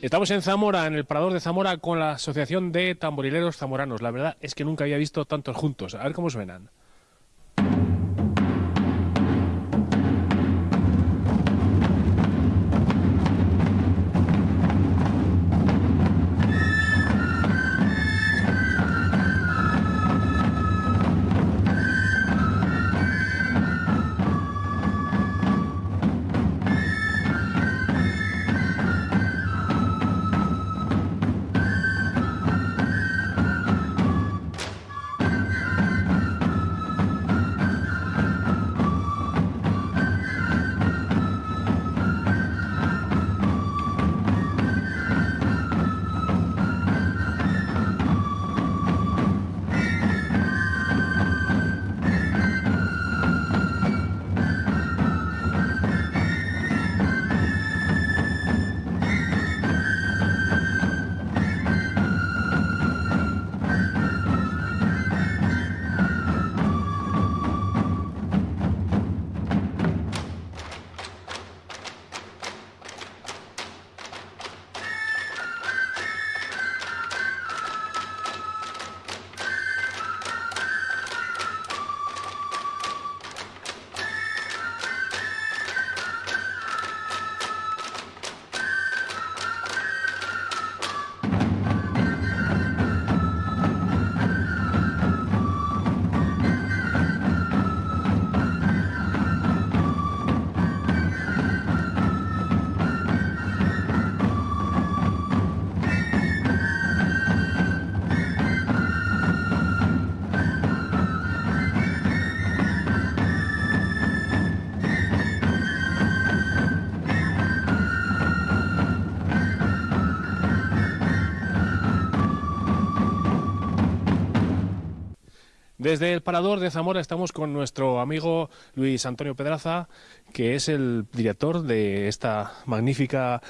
Estamos en Zamora, en el Parador de Zamora, con la Asociación de Tamborileros Zamoranos. La verdad es que nunca había visto tantos juntos. A ver cómo suenan. Desde el Parador de Zamora estamos con nuestro amigo Luis Antonio Pedraza, que es el director de esta magnífica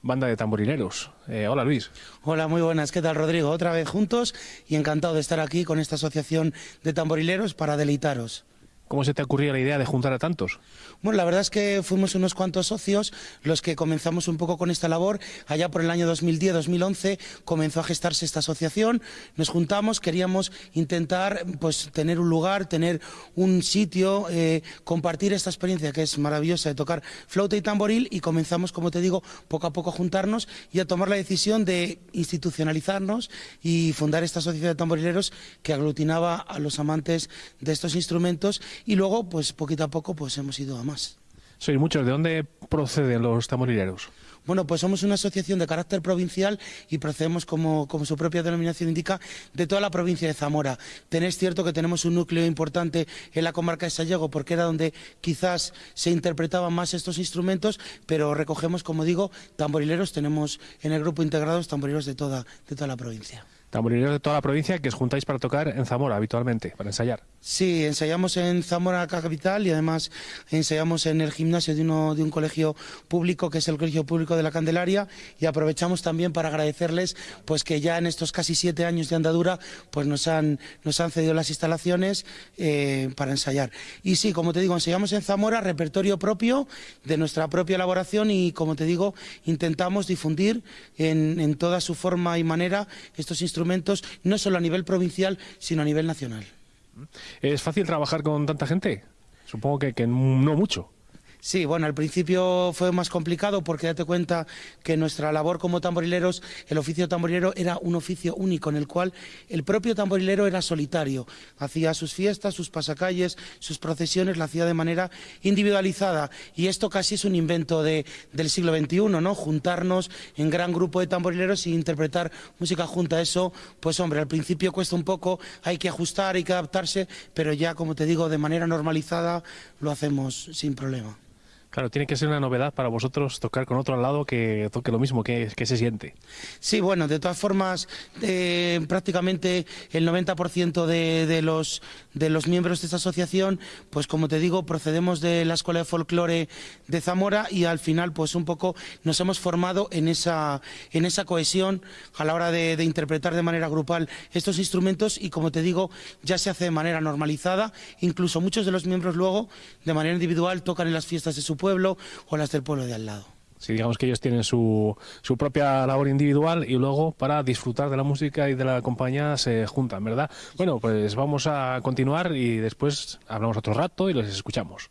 banda de tamborileros. Eh, hola Luis. Hola, muy buenas. ¿Qué tal Rodrigo? Otra vez juntos y encantado de estar aquí con esta asociación de tamborileros para deleitaros. ¿Cómo se te ocurrió la idea de juntar a tantos? Bueno, la verdad es que fuimos unos cuantos socios los que comenzamos un poco con esta labor. Allá por el año 2010-2011 comenzó a gestarse esta asociación. Nos juntamos, queríamos intentar pues, tener un lugar, tener un sitio, eh, compartir esta experiencia que es maravillosa de tocar flauta y tamboril y comenzamos, como te digo, poco a poco a juntarnos y a tomar la decisión de institucionalizarnos y fundar esta asociación de tamborileros que aglutinaba a los amantes de estos instrumentos y luego, pues poquito a poco, pues hemos ido a más. Sois muchos. ¿De dónde proceden los tamborileros? Bueno, pues somos una asociación de carácter provincial y procedemos, como, como, su propia denominación indica, de toda la provincia de Zamora. Tenéis cierto que tenemos un núcleo importante en la comarca de Sallego, porque era donde quizás se interpretaban más estos instrumentos, pero recogemos, como digo, tamborileros. Tenemos en el grupo integrados tamborileros de toda, de toda la provincia. Tamborileros de toda la provincia que os juntáis para tocar en Zamora habitualmente, para ensayar. Sí, ensayamos en Zamora capital y además ensayamos en el gimnasio de, uno, de un colegio público que es el Colegio Público de la Candelaria y aprovechamos también para agradecerles pues que ya en estos casi siete años de andadura pues nos han, nos han cedido las instalaciones eh, para ensayar. Y sí, como te digo, ensayamos en Zamora repertorio propio de nuestra propia elaboración y como te digo, intentamos difundir en, en toda su forma y manera estos instrumentos no solo a nivel provincial, sino a nivel nacional. ¿Es fácil trabajar con tanta gente? Supongo que, que no mucho. Sí, bueno, al principio fue más complicado porque date cuenta que nuestra labor como tamborileros, el oficio tamborilero era un oficio único en el cual el propio tamborilero era solitario. Hacía sus fiestas, sus pasacalles, sus procesiones, lo hacía de manera individualizada. Y esto casi es un invento de, del siglo XXI, ¿no? Juntarnos en gran grupo de tamborileros e interpretar música junta. Eso, pues hombre, al principio cuesta un poco, hay que ajustar, hay que adaptarse, pero ya, como te digo, de manera normalizada lo hacemos sin problema. Claro, tiene que ser una novedad para vosotros tocar con otro al lado que toque lo mismo, que, se siente. Sí, bueno, de todas formas, eh, prácticamente el 90% de, de, los, de los miembros de esta asociación, pues como te digo, procedemos de la Escuela de Folclore de Zamora y al final, pues un poco nos hemos formado en esa, en esa cohesión a la hora de, de interpretar de manera grupal estos instrumentos y como te digo, ya se hace de manera normalizada, incluso muchos de los miembros luego, de manera individual, tocan en las fiestas de su pueblo o las del pueblo de al lado. Si digamos que ellos tienen su, su propia labor individual y luego para disfrutar de la música y de la compañía se juntan, ¿verdad? Bueno, pues vamos a continuar y después hablamos otro rato y los escuchamos.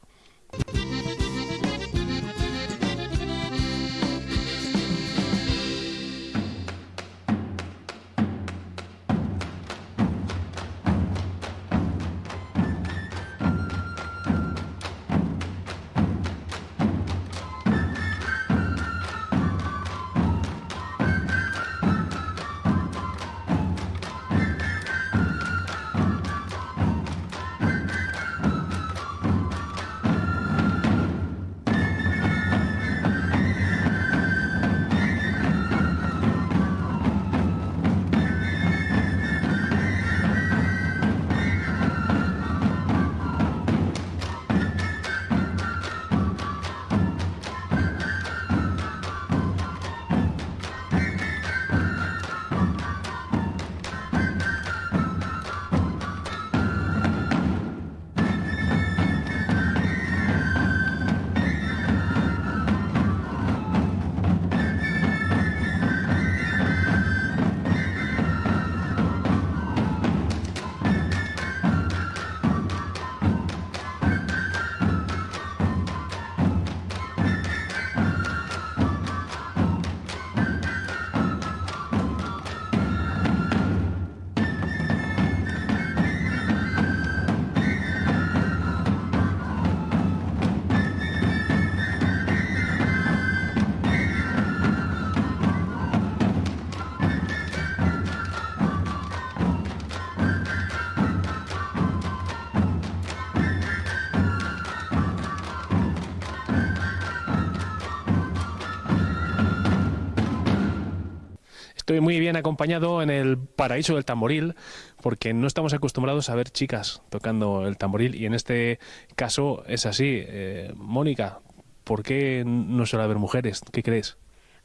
Estoy muy bien acompañado en el paraíso del tamboril, porque no estamos acostumbrados a ver chicas tocando el tamboril, y en este caso es así. Eh, Mónica, ¿por qué no suele haber mujeres? ¿Qué crees?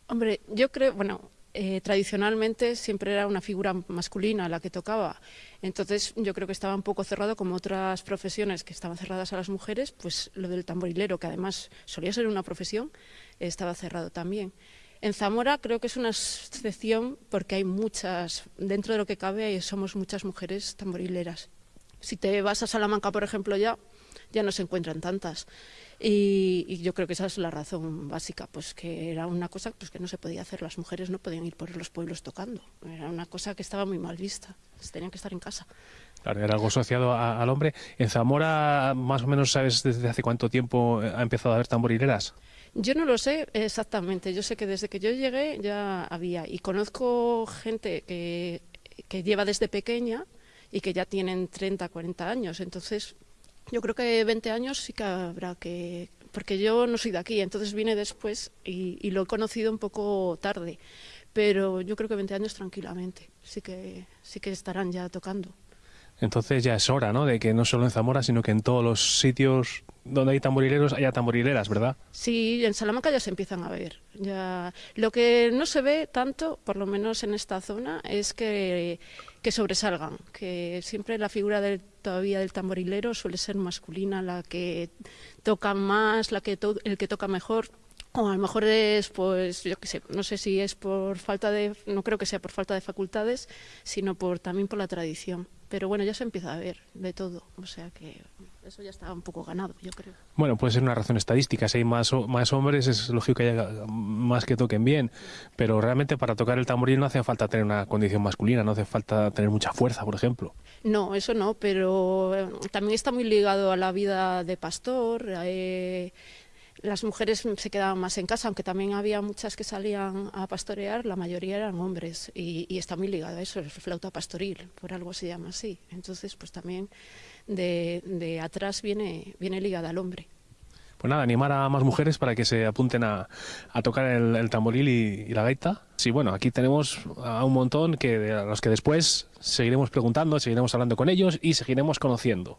Hombre, yo creo, bueno, eh, tradicionalmente siempre era una figura masculina la que tocaba. Entonces yo creo que estaba un poco cerrado como otras profesiones que estaban cerradas a las mujeres, pues lo del tamborilero, que además solía ser una profesión, estaba cerrado también. En Zamora creo que es una excepción porque hay muchas, dentro de lo que cabe, somos muchas mujeres tamborileras. Si te vas a Salamanca, por ejemplo, ya, ya no se encuentran tantas. Y, yo creo que esa es la razón básica, pues que era una cosa pues, que no se podía hacer. Las mujeres no podían ir por los pueblos tocando. Era una cosa que estaba muy mal vista. Tenían que estar en casa. Claro, era algo asociado al hombre. En Zamora, más o menos, ¿sabes desde hace cuánto tiempo ha empezado a haber tamborileras? Yo no lo sé exactamente. Yo sé que desde que yo llegué ya había. Y conozco gente que, lleva desde pequeña y que ya tienen 30, 40 años. Entonces, yo creo que 20 años sí que habrá que... Porque yo no soy de aquí, entonces vine después y, y lo he conocido un poco tarde. Pero yo creo que 20 años tranquilamente. Sí que, sí que estarán ya tocando. Entonces ya es hora, ¿no? De que no solo en Zamora, sino que en todos los sitios donde hay tamborileros haya tamborileras, ¿verdad? Sí, en Salamanca ya se empiezan a ver. Ya... Lo que no se ve tanto, por lo menos en esta zona, es que, sobresalgan, que siempre la figura del, todavía del tamborilero suele ser masculina, la que toca más, la que el que toca mejor. O a lo mejor es, pues, yo qué sé, no sé si es por falta de, no creo que sea por falta de facultades, sino por también por la tradición. Pero bueno, ya se empieza a ver de todo, o sea que eso ya está un poco ganado, yo creo. Bueno, puede ser una razón estadística. Si hay más, más hombres, es lógico que haya más que toquen bien. Pero realmente para tocar el tamboril no hace falta tener una condición masculina, no hace falta tener mucha fuerza, por ejemplo. No, eso no, pero eh, también está muy ligado a la vida de pastor. Eh, las mujeres se quedaban más en casa, aunque también había muchas que salían a pastorear, la mayoría eran hombres y, está muy ligado a eso, el flauta pastoril, por algo se llama así. Entonces, pues también de, atrás viene, viene ligada al hombre. Pues nada, animar a más mujeres para que se apunten a, tocar el, tamboril y, la gaita. Sí, bueno, aquí tenemos a un montón que a los que después seguiremos preguntando, seguiremos hablando con ellos y seguiremos conociendo.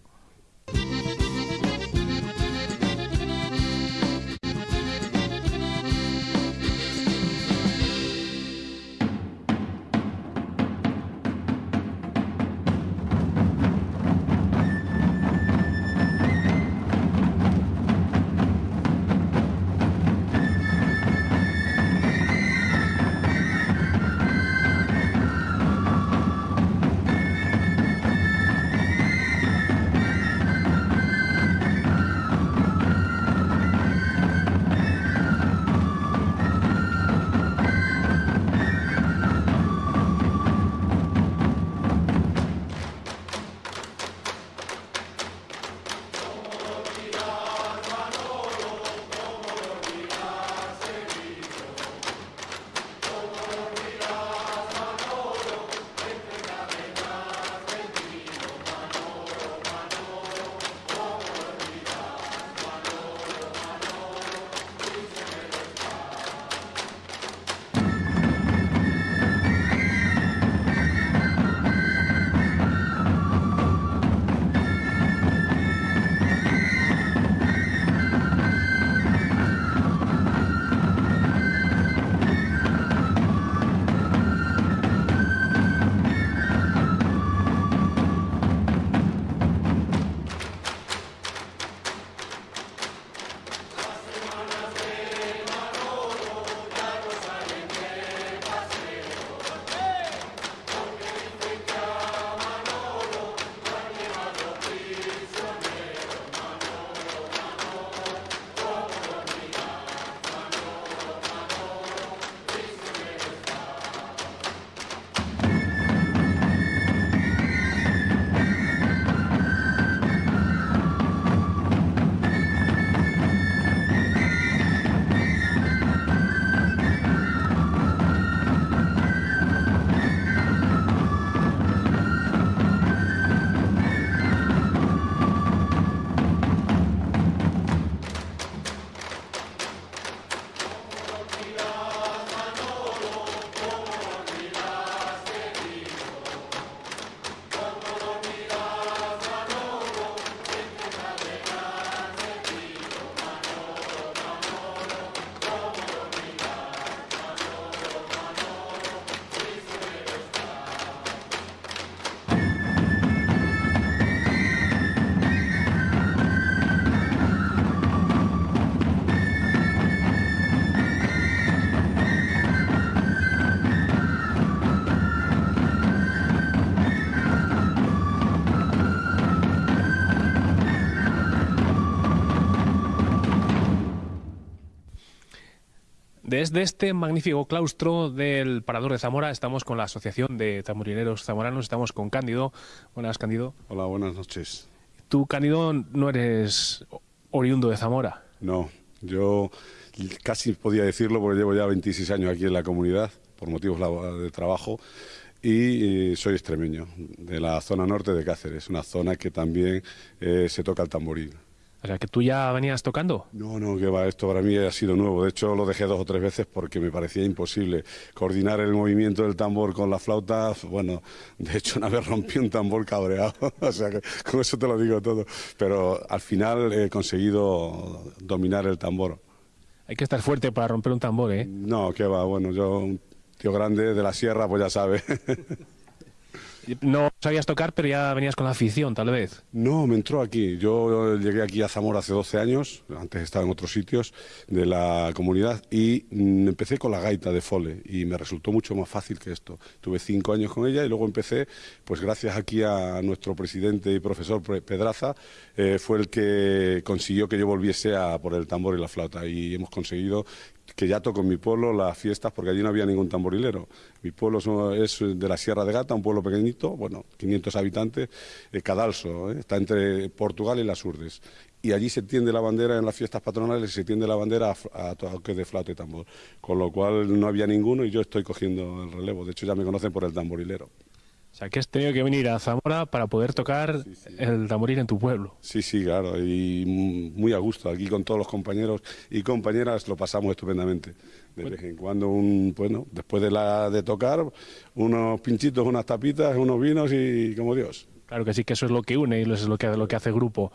Desde este magnífico claustro del Parador de Zamora estamos con la Asociación de Tamborileros Zamoranos, estamos con Cándido. Buenas, Cándido. Hola, buenas noches. Tú, Cándido, no eres oriundo de Zamora. No, yo casi podía decirlo porque llevo ya 26 años aquí en la comunidad por motivos de trabajo y soy extremeño, de la zona norte de Cáceres, una zona que también eh, se toca el tamboril. O sea, que tú ya venías tocando. No, no, que va, esto para mí ha sido nuevo. De hecho, lo dejé dos o tres veces porque me parecía imposible coordinar el movimiento del tambor con la flauta. Bueno, de hecho, una vez rompí un tambor cabreado. o sea, que con eso te lo digo todo. Pero al final he conseguido dominar el tambor. Hay que estar fuerte para romper un tambor, ¿eh? No, que va, bueno, yo, un tío grande de la sierra, pues ya sabe. No sabías tocar, pero ya venías con la afición, tal vez. No, me entró aquí. Yo llegué aquí a Zamora hace 12 años, antes estaba en otros sitios de la comunidad, y mm, empecé con la gaita de fole, y me resultó mucho más fácil que esto. Tuve cinco años con ella y luego empecé, pues gracias aquí a nuestro presidente y profesor Pedraza, eh, fue el que consiguió que yo volviese a por el tambor y la flauta, y hemos conseguido que ya toco en mi pueblo las fiestas porque allí no había ningún tamborilero. Mi pueblo es de la Sierra de Gata, un pueblo pequeñito, bueno, 500 habitantes, eh, Cadalso, eh, está entre Portugal y las Urdes. Y allí se tiende la bandera en las fiestas patronales y se tiende la bandera a, a toque de flauta y tambor. Con lo cual no había ninguno y yo estoy cogiendo el relevo. De hecho ya me conocen por el tamborilero. O sea, que has tenido que venir a Zamora para poder tocar el tamboril en tu pueblo. Sí, sí, claro, y muy a gusto. Aquí con todos los compañeros y compañeras lo pasamos estupendamente. De vez en cuando, un, bueno, después de, la, de tocar, unos pinchitos, unas tapitas, unos vinos y como Dios. Claro que sí, que eso es lo que une y eso es lo que, lo que hace grupo.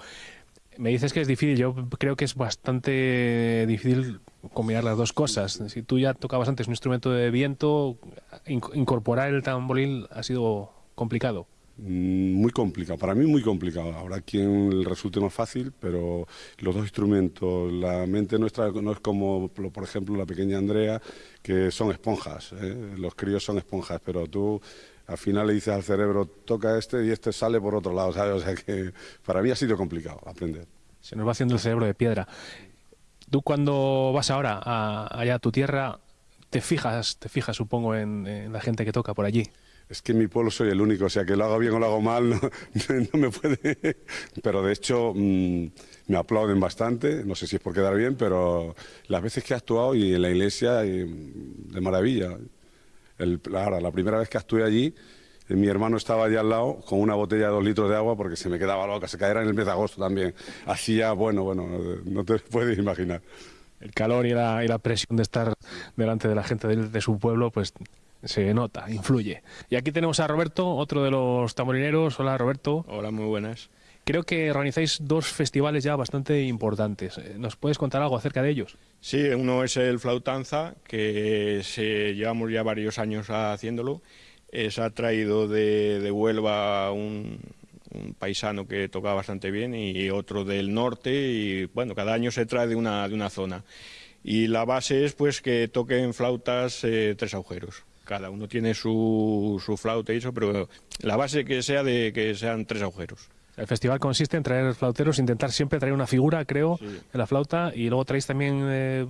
Me dices que es difícil, yo creo que es bastante difícil combinar las dos cosas. Si tú ya tocabas antes un instrumento de viento, incorporar el tamboril ha sido complicado. Mm, muy complicado, para mí muy complicado. Habrá quien resulte más fácil, pero los dos instrumentos, la mente nuestra no es como, por ejemplo, la pequeña Andrea, que son esponjas. ¿eh? Los críos son esponjas, pero tú al final le dices al cerebro, toca este y este sale por otro lado, ¿sabes? O sea que para mí ha sido complicado aprender. Se nos va haciendo el cerebro de piedra. Tú cuando vas ahora a, allá a tu tierra, te fijas, te fijas supongo en, la gente que toca por allí. Es que en mi pueblo soy el único, o sea que lo hago bien o lo hago mal, no, me puede. Pero de hecho mm, me aplauden bastante, no sé si es por quedar bien, pero las veces que he actuado y en la iglesia, de maravilla. El, ahora, la primera vez que actué allí, mi hermano estaba allí al lado con una botella de dos litros de agua porque se me quedaba loca, se caía en el mes de agosto también. Hacía, bueno, bueno, no te puedes imaginar. El calor y la, y la presión de estar delante de la gente de, su pueblo, pues se nota, influye. Y aquí tenemos a Roberto, otro de los tamborineros. Hola, Roberto. Hola, muy buenas. Creo que organizáis dos festivales ya bastante importantes. Eh, ¿Nos puedes contar algo acerca de ellos? Sí, uno es el Flautanza, que se, llevamos ya varios años haciéndolo. Eh, se ha traído de, Huelva un, paisano que toca bastante bien y otro del norte y bueno, cada año se trae de una, de una zona. Y la base es pues que toquen flautas eh, tres agujeros. Cada uno tiene su, su flauta y eso, pero la base que sea de que sean tres agujeros. El festival consiste en traer flauteros, intentar siempre traer una figura, creo, de la flauta, y luego traéis también eh,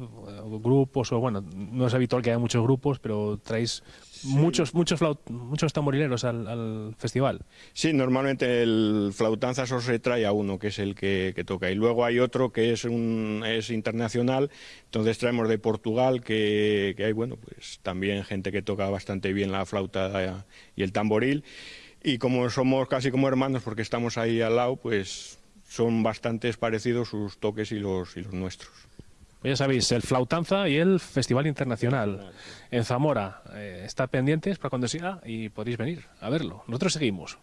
grupos, o bueno, no es habitual que haya muchos grupos, pero traéis muchos muchos muchos tamborileros al, festival. Sí, normalmente el flautanza solo se trae a uno, que es el que, toca, y luego hay otro que es un es internacional, entonces traemos de Portugal, que, que hay, bueno, pues también gente que toca bastante bien la flauta y el tamboril, y como somos casi como hermanos porque estamos ahí al lado, pues son bastante parecidos sus toques y los, y los nuestros. Pues ya sabéis, el Flautanza y el Festival Internacional en Zamora. Eh, está pendientes para cuando siga y podéis venir a verlo. Nosotros seguimos.